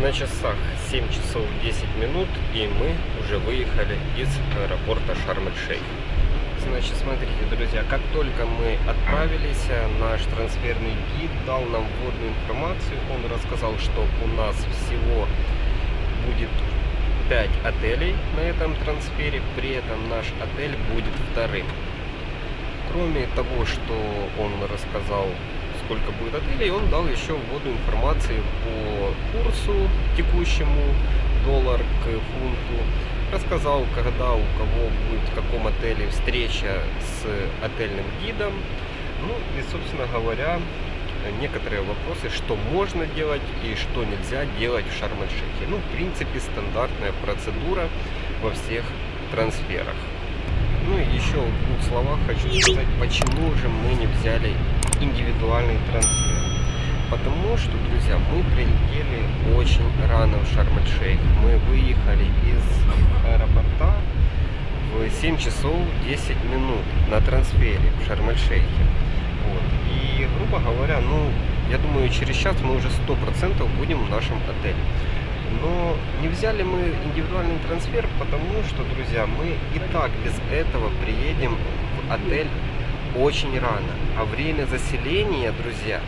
На часах 7 часов 10 минут и мы уже выехали из аэропорта Шарм-эль-Шейх. Значит, смотрите, друзья, как только мы отправились, наш трансферный гид дал нам вводную информацию. Он рассказал, что у нас всего будет 5 отелей на этом трансфере, при этом наш отель будет вторым. Кроме того, что он рассказал сколько будет отелей, он дал еще вводу информации по курсу текущему, доллар к фунту. Рассказал, когда у кого будет в каком отеле встреча с отельным гидом. Ну и, собственно говоря, некоторые вопросы, что можно делать и что нельзя делать в Шарм-эль-Шейхе. Ну, в принципе, стандартная процедура во всех трансферах. Ну и еще в двух словах хочу сказать, почему же мы не взяли индивидуальный трансфер. Потому что, друзья, мы прилетели очень рано в Шарм-эль-Шейх. Мы выехали из аэропорта в 7 часов 10 минут на трансфере в Шарм-эль-Шейхе. Вот. И, грубо говоря, ну, я думаю, через час мы уже 100% будем в нашем отеле. Но не взяли мы индивидуальный трансфер, потому что, друзья, мы и так без этого приедем в отель очень рано. А время заселения, друзья,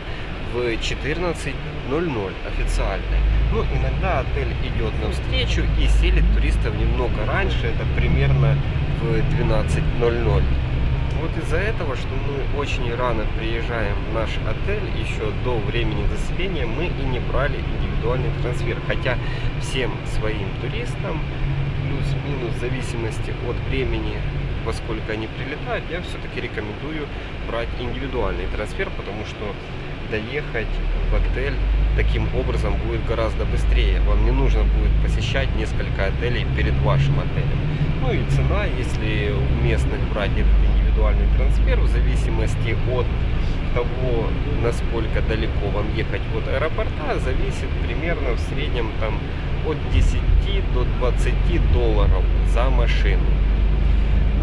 в 14.00 официально. Ну, иногда отель идет навстречу и селит туристов немного раньше, это примерно в 12.00. Вот из-за этого, что мы очень рано приезжаем в наш отель, еще до времени заселения, мы и не брали индивидуальный трансфер. Хотя всем своим туристам, плюс-минус в зависимости от времени во сколько они прилетают, я все-таки рекомендую брать индивидуальный трансфер, потому что доехать в отель таким образом будет гораздо быстрее. Вам не нужно будет посещать несколько отелей перед вашим отелем. Ну и цена, если у местных брать этот индивидуальный трансфер, в зависимости от того, насколько далеко вам ехать от аэропорта, зависит примерно в среднем там от 10 до 20 долларов за машину.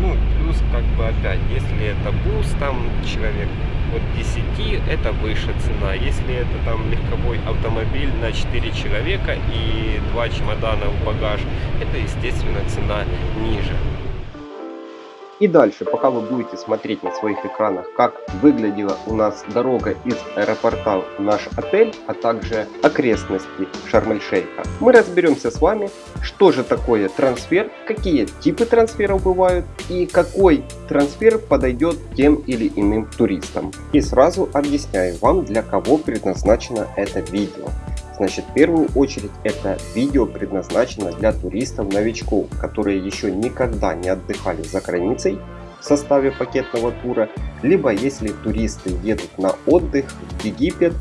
Ну, плюс, как бы, опять, если это бус, там, человек от 10, это выше цена. Если это, там, легковой автомобиль на 4 человека и 2 чемодана в багаж, это, естественно, цена ниже. И дальше, пока вы будете смотреть на своих экранах, как выглядела у нас дорога из аэропорта в наш отель, а также окрестности Шарм-эль-Шейха, мы разберемся с вами, что же такое трансфер, какие типы трансферов бывают и какой трансфер подойдет тем или иным туристам. И сразу объясняю вам, для кого предназначено это видео. Значит, в первую очередь это видео предназначено для туристов-новичков, которые еще никогда не отдыхали за границей в составе пакетного тура, либо если туристы едут на отдых в Египет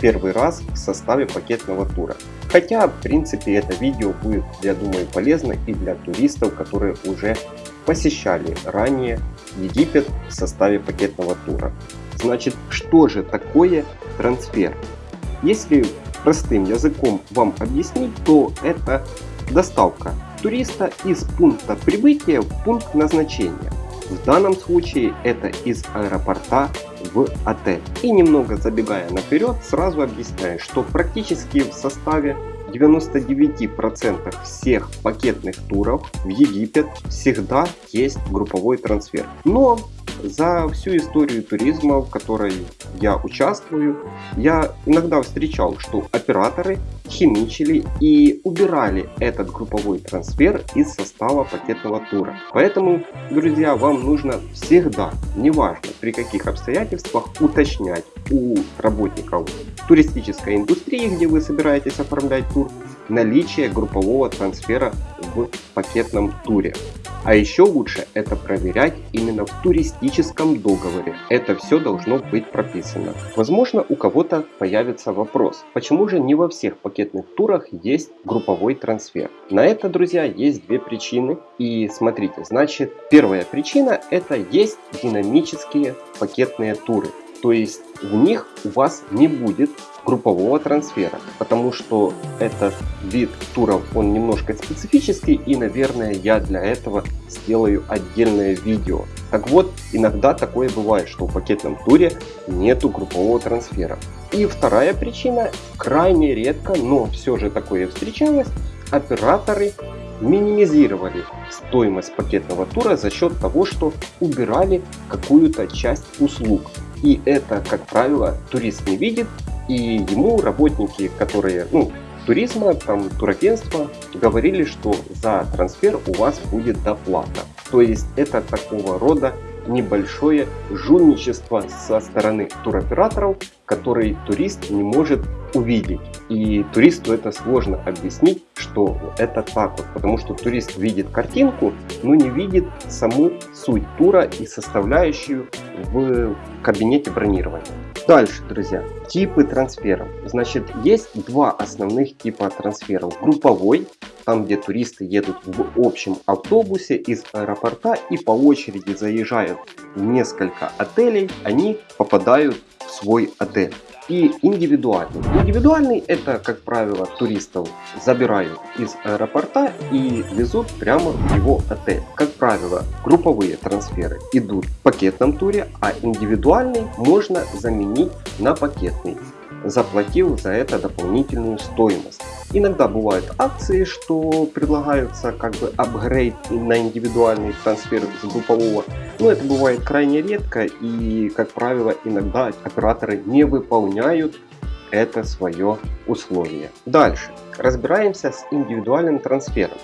первый раз в составе пакетного тура. Хотя, в принципе, это видео будет, я думаю, полезно и для туристов, которые уже посещали ранее Египет в составе пакетного тура. Значит, что же такое трансфер? Если простым языком вам объяснить, то это доставка туриста из пункта прибытия в пункт назначения. В данном случае это из аэропорта в отель. И немного забегая наперед, сразу объясняю, что практически в составе 99% всех пакетных туров в Египет всегда есть групповой трансфер. Но за всю историю туризма, в которой я участвую, я иногда встречал, что операторы химичили и убирали этот групповой трансфер из состава пакетного тура. Поэтому, друзья, вам нужно всегда, неважно при каких обстоятельствах, уточнять у работников туристической индустрии, где вы собираетесь оформлять тур, наличие группового трансфера в пакетном туре. А еще лучше это проверять именно в туристическом договоре. Это все должно быть прописано. Возможно у кого-то появится вопрос, почему же не во всех пакетных турах есть групповой трансфер? На это, друзья, есть две причины. И смотрите, значит, первая причина это есть динамические пакетные туры. То есть в них у вас не будет группового трансфера, потому что этот вид туров, он немножко специфический и, наверное, я для этого сделаю отдельное видео. Так вот, иногда такое бывает, что в пакетном туре нету группового трансфера. И вторая причина, крайне редко, но все же такое встречалось, операторы минимизировали стоимость пакетного тура за счет того, что убирали какую-то часть услуг. И это, как правило, турист не видит, и ему работники, которые, ну, туризма, там, турагентства, говорили, что за трансфер у вас будет доплата. То есть это такого рода небольшое жульничество со стороны туроператоров, который турист не может увидеть. И туристу это сложно объяснить, что это так вот, потому что турист видит картинку, но не видит саму суть тура и составляющую в кабинете бронирования. Дальше, друзья, типы трансферов. Значит, есть два основных типа трансферов. Групповой, там где туристы едут в общем автобусе из аэропорта и по очереди заезжают в несколько отелей, они попадают в свой отель и индивидуальный. Индивидуальный это, как правило, туристов забирают из аэропорта и везут прямо в его отель. Как правило, групповые трансферы идут в пакетном туре, а индивидуальный можно заменить на пакетный заплатил за это дополнительную стоимость. Иногда бывают акции, что предлагаются как бы апгрейд на индивидуальный трансфер с группового, но это бывает крайне редко и, как правило, иногда операторы не выполняют это свое условие. Дальше разбираемся с индивидуальным трансфером.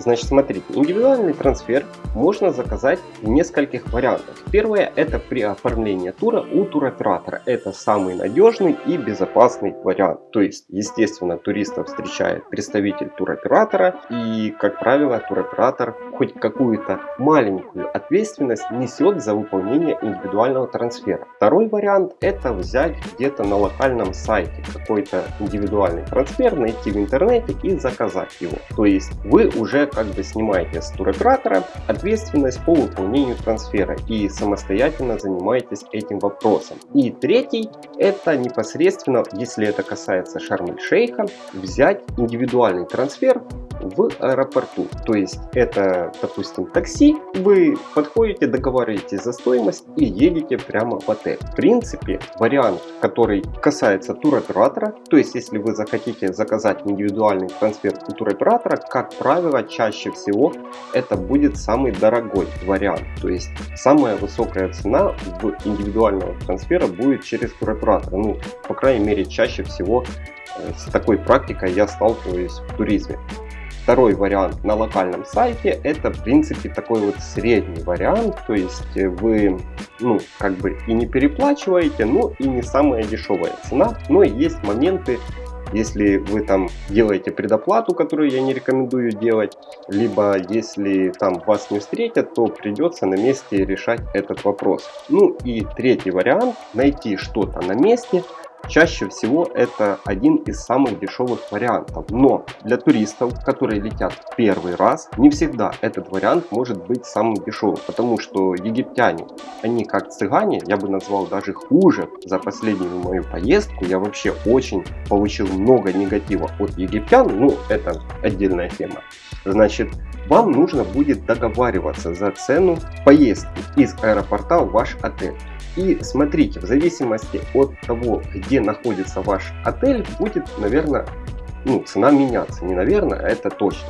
Значит, смотрите, индивидуальный трансфер можно заказать в нескольких вариантах. Первое это при оформлении тура у туроператора. Это самый надежный и безопасный вариант. То есть, естественно, туристов встречает представитель туроператора и, как правило, туроператор хоть какую-то маленькую ответственность несет за выполнение индивидуального трансфера. Второй вариант это взять где-то на локальном сайте какой-то индивидуальный трансфер, найти в интернете и заказать его. То есть вы уже как бы снимаете с туроператора ответственность по выполнению трансфера и самостоятельно занимаетесь этим вопросом. И третий это непосредственно, если это касается Шарм-эль-Шейха, взять индивидуальный трансфер в аэропорту. То есть это, допустим, такси, вы подходите, договариваетесь за стоимость и едете прямо в отель. В принципе, вариант, который касается туроператора, то есть если вы захотите заказать индивидуальный трансфер у туроператора, как правило, чаще всего это будет самый дорогой вариант. То есть самая высокая цена в индивидуального трансфера будет через туроператора. Ну, по крайней мере, чаще всего э, с такой практикой я сталкиваюсь в туризме. Второй вариант на локальном сайте это в принципе такой вот средний вариант, то есть вы ну как бы и не переплачиваете, но и не самая дешевая цена, но есть моменты если вы там делаете предоплату, которую я не рекомендую делать, либо если там вас не встретят, то придется на месте решать этот вопрос. Ну и третий вариант, найти что-то на месте, Чаще всего это один из самых дешевых вариантов, но для туристов, которые летят первый раз, не всегда этот вариант может быть самым дешевым, потому что египтяне, они как цыгане, я бы назвал даже хуже за последнюю мою поездку, я вообще очень получил много негатива от египтян, ну это отдельная тема. Значит, вам нужно будет договариваться за цену поездки из аэропорта в ваш отель. И смотрите, в зависимости от того, где находится ваш отель, будет, наверное, ну, цена меняться. Не наверное, а это точно.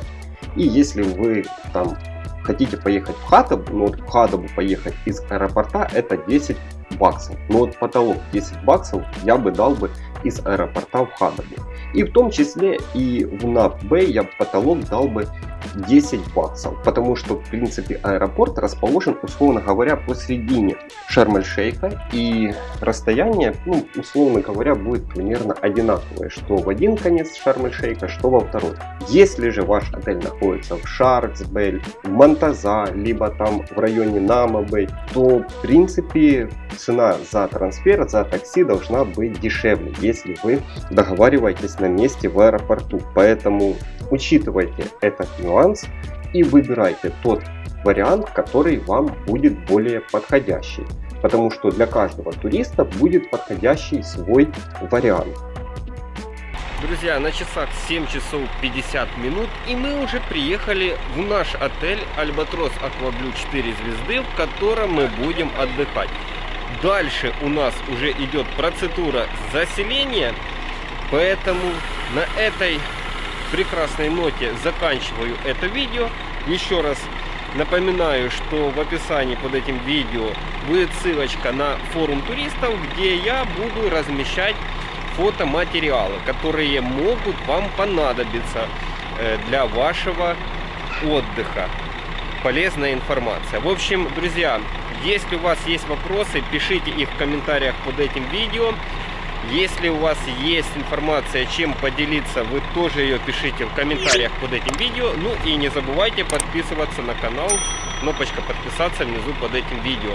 И если вы там хотите поехать в Хатабу, но вот в Хатабу поехать из аэропорта это 10 баксов. Но вот потолок 10 баксов я бы дал бы из аэропорта в Хадабе. И в том числе и в НАП-Б я потолок дал бы 10 баксов, потому что в принципе аэропорт расположен, условно говоря, посередине Шарм-эль-Шейха и расстояние, ну, условно говоря, будет примерно одинаковое, что в один конец Шарм-эль-Шейха, что во второй. Если же ваш отель находится в Шарксбель, в Монтаза, либо там в районе Намабей, то в принципе цена за трансфер, за такси должна быть дешевле, если вы договариваетесь на месте в аэропорту. Поэтому учитывайте этот нюанс и выбирайте тот вариант, который вам будет более подходящий. Потому что для каждого туриста будет подходящий свой вариант. Друзья, на часах 7 часов 50 минут и мы уже приехали в наш отель Альбатрос Акваблю 4 звезды, в котором мы будем отдыхать. Дальше у нас уже идет процедура заселения, поэтому на этой прекрасной ноте заканчиваю это видео. Еще раз напоминаю, что в описании под этим видео будет ссылочка на форум туристов, где я буду размещать фотоматериалы, которые могут вам понадобиться э, для вашего отдыха. Полезная информация. В общем, друзья, если у вас есть вопросы, пишите их в комментариях под этим видео. Если у вас есть информация, чем поделиться, вы тоже ее пишите в комментариях под этим видео. Ну и не забывайте подписываться на канал. Кнопочка подписаться внизу под этим видео.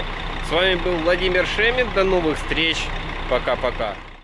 С вами был Владимир Шемин. До новых встреч. Пока-пока.